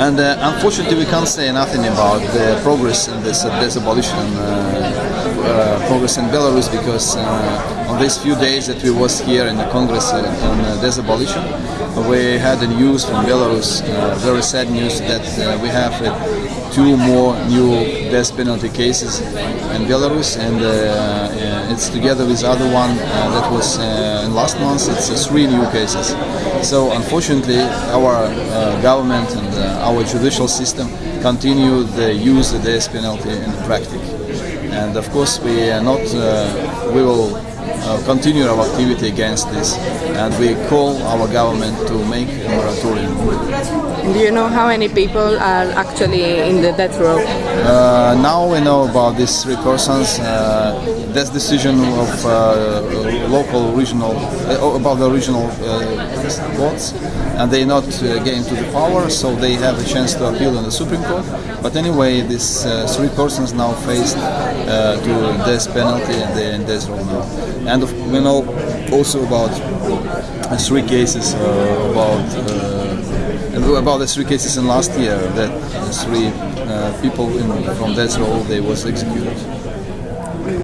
And uh, unfortunately, we can't say nothing about the progress in this, uh, this abolition uh, progress in Belarus because uh, on these few days that we was here in the Congress uh, on uh, this abolition, we had the news from Belarus, uh, very sad news that uh, we have uh, two more new death penalty cases in Belarus, and it's together with other one that was in last month. It's three new cases. So unfortunately, our government and our judicial system continue the use of the death penalty in practice. And of course, we are not. Uh, we will uh, continue our activity against this, and we call our government to make a moratorium. Do you know how many people are actually in the death row? Uh, now we know about these three persons. Uh, this decision of uh, local, regional, uh, about the regional uh, courts, and they not uh, getting to the power, so they have a chance to appeal in the Supreme Court. But anyway, these uh, three persons now faced uh, to death penalty and they're in death row now. And of, we know also about uh, three cases uh, about. Uh, about the three cases in last year that three people in, from death row they was executed.